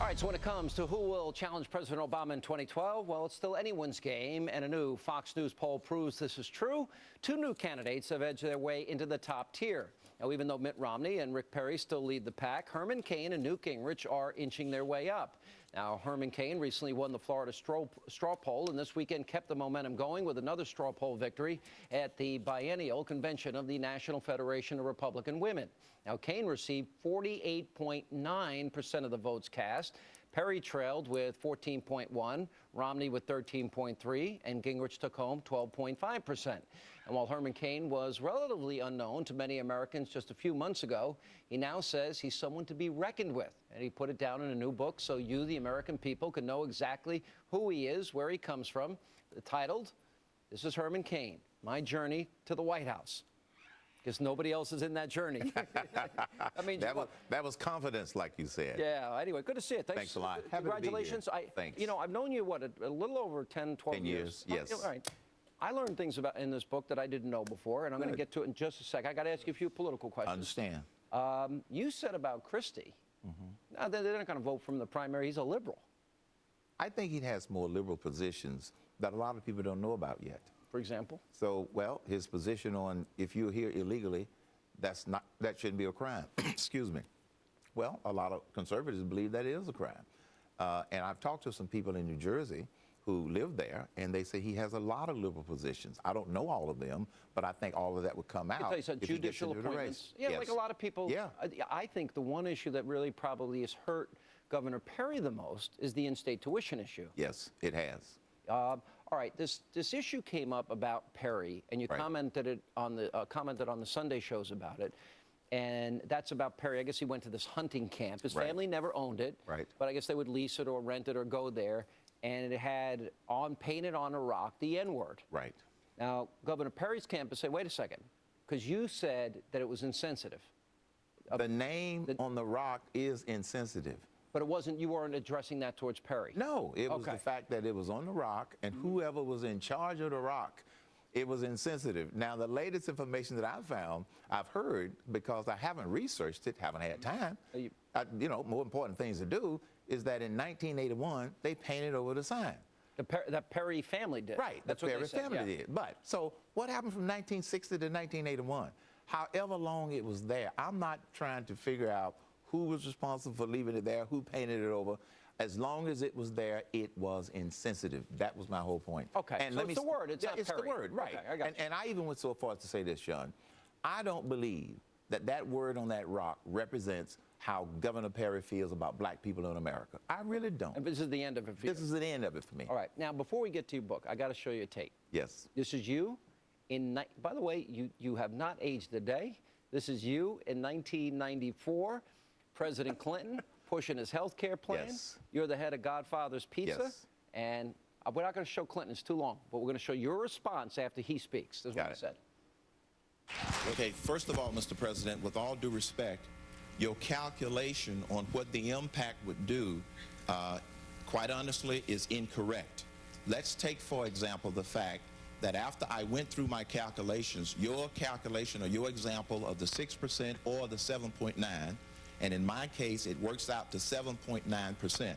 All right, so when it comes to who will challenge President Obama in 2012, well, it's still anyone's game, and a new Fox News poll proves this is true. Two new candidates have edged their way into the top tier. Now, even though Mitt Romney and Rick Perry still lead the pack, Herman Cain and Newt Gingrich are inching their way up. Now, Herman Cain recently won the Florida straw, straw poll, and this weekend kept the momentum going with another straw poll victory at the biennial convention of the National Federation of Republican Women. Now, Cain received 48.9% of the votes cast. Perry trailed with 14.1, Romney with 13.3, and Gingrich took home 12.5%. And while Herman Cain was relatively unknown to many Americans just a few months ago, he now says he's someone to be reckoned with. And he put it down in a new book so you, the American people, can know exactly who he is, where he comes from. Titled, This is Herman Cain, My Journey to the White House because nobody else is in that journey. I mean, that was, that was confidence, like you said. Yeah. Anyway, good to see you. Thanks, Thanks a lot. Congratulations. I, Thanks. You know, I've known you what a, a little over 10, 12 10 years. years. Yes. all right. I learned things about in this book that I didn't know before, and I'm going to get to it in just a sec. I got to ask you a few political questions. I Understand. Um, you said about Christie. Mm -hmm. Now they're not going to vote from the primary. He's a liberal. I think he has more liberal positions that a lot of people don't know about yet. For example. So, well, his position on if you're here illegally, that's not that shouldn't be a crime. Excuse me. Well, a lot of conservatives believe that is a crime. Uh, and I've talked to some people in New Jersey who live there, and they say he has a lot of liberal positions. I don't know all of them, but I think all of that would come out. You if judicial appointments. Yeah, yes. like a lot of people. Yeah. I think the one issue that really probably has hurt Governor Perry the most is the in-state tuition issue. Yes, it has. Uh, all right, this this issue came up about Perry, and you right. commented it on the uh, commented on the Sunday shows about it, and that's about Perry. I guess he went to this hunting camp. His right. family never owned it, right? But I guess they would lease it or rent it or go there, and it had on painted on a rock the N word. Right. Now, Governor Perry's camp campus said, "Wait a second, because you said that it was insensitive." The name the, on the rock is insensitive. But it wasn't, you weren't addressing that towards Perry? No, it was okay. the fact that it was on the rock and mm -hmm. whoever was in charge of the rock, it was insensitive. Now, the latest information that I've found, I've heard because I haven't researched it, haven't had time. You, I, you know, more important things to do is that in 1981, they painted over the sign. The per that Perry family did. Right, That's the what Perry said, family yeah. did. But, so what happened from 1960 to 1981? However long it was there, I'm not trying to figure out who was responsible for leaving it there, who painted it over. As long as it was there, it was insensitive. That was my whole point. Okay, and so let it's me, the word, it's yeah, It's the word, right. Okay, and, and I even went so far as to say this, Sean. I don't believe that that word on that rock represents how Governor Perry feels about black people in America. I really don't. And this is the end of it for you. This is the end of it for me. All right. Now, before we get to your book, I got to show you a tape. Yes. This is you in, by the way, you, you have not aged a day. This is you in 1994, President Clinton pushing his health care plan. Yes. You're the head of Godfather's Pizza. Yes. And we're not going to show Clinton, it's too long, but we're going to show your response after he speaks. That's what it. he said. Okay, first of all, Mr. President, with all due respect, your calculation on what the impact would do, uh, quite honestly, is incorrect. Let's take, for example, the fact that after I went through my calculations, your calculation or your example of the 6% or the 7.9, and in my case, it works out to 7.9%.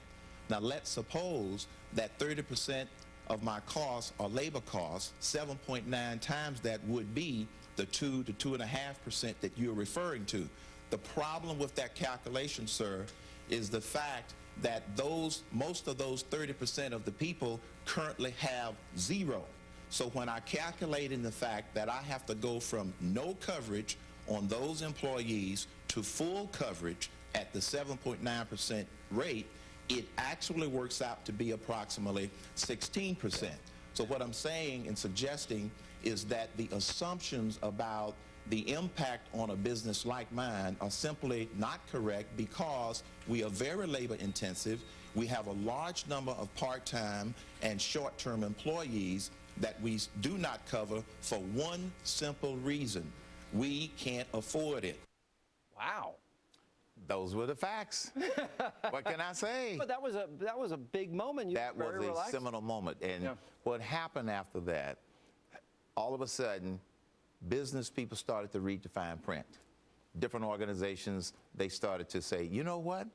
Now, let's suppose that 30% of my costs are labor costs, 7.9 times that would be the 2 to 2.5% that you're referring to. The problem with that calculation, sir, is the fact that those most of those 30% of the people currently have zero. So when I calculate in the fact that I have to go from no coverage on those employees to full coverage at the 7.9% rate, it actually works out to be approximately 16%. So what I'm saying and suggesting is that the assumptions about the impact on a business like mine are simply not correct because we are very labor intensive. We have a large number of part-time and short-term employees that we do not cover for one simple reason. We can't afford it. Wow. Those were the facts. what can I say? But that was a that was a big moment. You that was a relaxed. seminal moment. And yeah. what happened after that, all of a sudden, business people started to read the fine print. Different organizations, they started to say, you know what?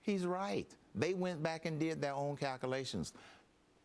He's right. They went back and did their own calculations.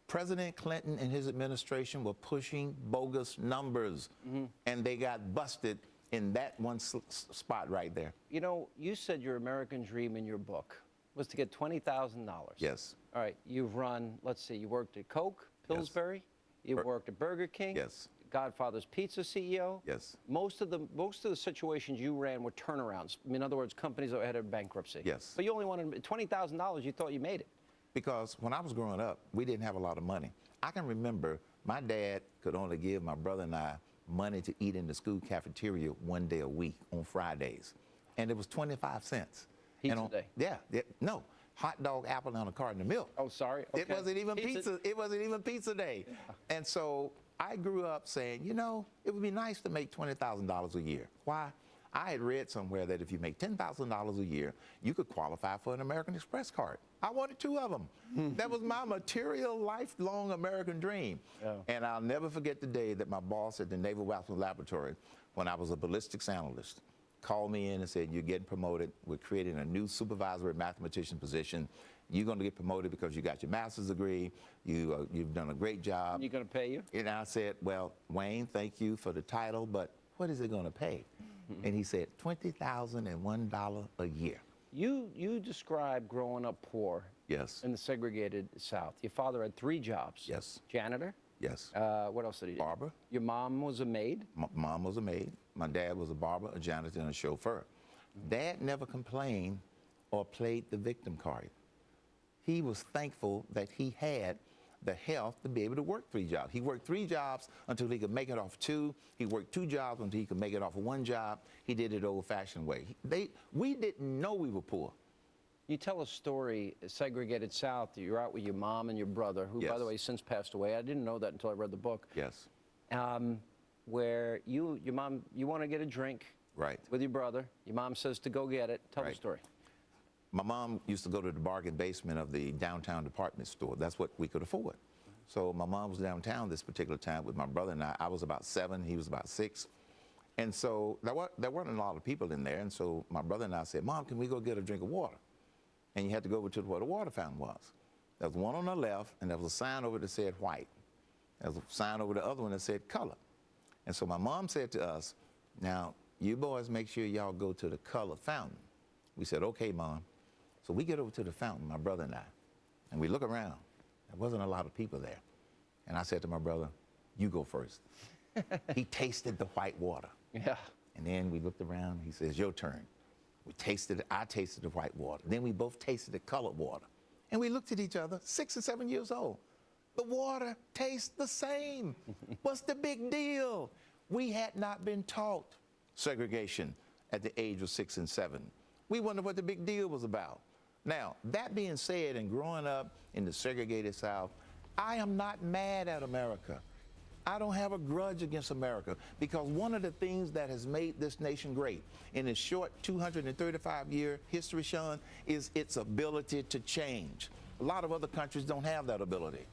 President Clinton and his administration were pushing bogus numbers, mm-hmm. and they got busted in that one spot right there. You know, you said your American dream in your book was to get $20,000. Yes. All right, you've run, let's see, you worked at Coke, Pillsbury, yes. you Bur- worked at Burger King, Yes. Godfather's Pizza CEO. Yes. Most of the most of the situations you ran were turnarounds. In other words, companies that were headed bankruptcy. Yes. But you only wanted twenty thousand dollars. You thought you made it. Because when I was growing up, we didn't have a lot of money. I can remember my dad could only give my brother and I money to eat in the school cafeteria one day a week on Fridays, and it was 25 cents. Pizza and on, day. Yeah, yeah, no, hot dog, apple, and a carton of milk. Oh, sorry. It wasn't even Pizza- pizza. It wasn't even pizza day. And so I grew up saying, you know, it would be nice to make twenty thousand dollars a year. Why? I had read somewhere that if you make ten thousand dollars a year, you could qualify for an American Express card. I wanted two of them. that was my material, lifelong American dream. Yeah. And I'll never forget the day that my boss at the Naval Weapons Laboratory, when I was a ballistics analyst, called me in and said, You're getting promoted. We're creating a new supervisory mathematician position. You're going to get promoted because you got your master's degree. You, uh, you've done a great job. You're going to pay you? And I said, Well, Wayne, thank you for the title, but what is it going to pay? And he said, $20,001 a year. You you described growing up poor Yes. in the segregated South. Your father had three jobs. Yes. Janitor. Yes. Uh, what else did he do? Barber. Your mom was a maid. My mom was a maid. My dad was a barber, a janitor, and a chauffeur. Dad never complained or played the victim card. He was thankful that he had the health to be able to work three jobs. He worked three jobs until he could make it off two. He worked two jobs until he could make it off of one job. He did it old-fashioned way. They, we didn't know we were poor. You tell a story, segregated South. You're out with your mom and your brother, who, by the way, since passed away. I didn't know that until I read the book. Yes. um, where you, your mom, you want to get a drink Right. with your brother. Your mom says to go get it. Tell the story. My mom used to go to the bargain basement of the downtown department store. That's what we could afford. So my mom was downtown this particular time with my brother and I. I was about seven, he was about six. And so there, were, there weren't a lot of people in there. And so my brother and I said, Mom, can we go get a drink of water? And you had to go over to where the water fountain was. There was one on the left, and there was a sign over that said white. There was a sign over the other one that said color. And so my mom said to us, Now, you boys make sure y'all go to the color fountain. We said, Okay, Mom. So we get over to the fountain, my brother and I, and we look around. There wasn't a lot of people there. And I said to my brother, You go first. he tasted the white water. Yeah. And then we looked around. He says, Your turn. We tasted it. I tasted the white water. Then we both tasted the colored water. And we looked at each other, six and seven years old. The water tastes the same. What's the big deal? We had not been taught segregation at the age of six and seven. We wondered what the big deal was about. Now, that being said, and growing up in the segregated South, I am not mad at America. I don't have a grudge against America because one of the things that has made this nation great in its short 235 year history, Sean, is its ability to change. A lot of other countries don't have that ability.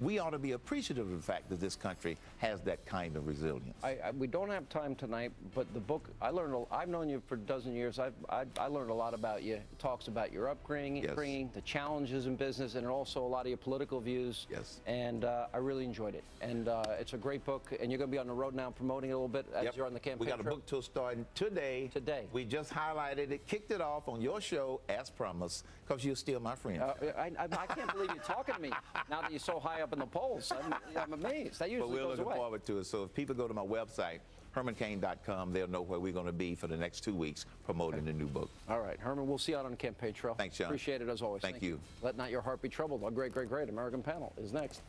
We ought to be appreciative of the fact that this country has that kind of resilience. I, I, we don't have time tonight, but the book, I learned, a- I've known you for a dozen years. I've, I, I learned a lot about you. It talks about your upbringing, Yes. upbringing, the challenges in business, and also a lot of your political views. Yes. And uh, I really enjoyed it. And uh, it's a great book. And you're going to be on the road now promoting it a little bit as Yep. you're on the campaign We got a book tour starting today. Today. We just highlighted it, kicked it off on your show as promised, because you're still my friend. Uh, I, I, I can't believe you're talking to me now that you're so high up in the polls. I'm, I'm amazed. That But usually we're goes looking away. forward to it. So if people go to my website, hermancain.com, they'll know where we're going to be for the next two weeks promoting the new book. All right, Herman, we'll see you out on the campaign trail. Thanks, John. Appreciate it as always. Thank you. Let not your heart be troubled. Our great, great, great American panel is next.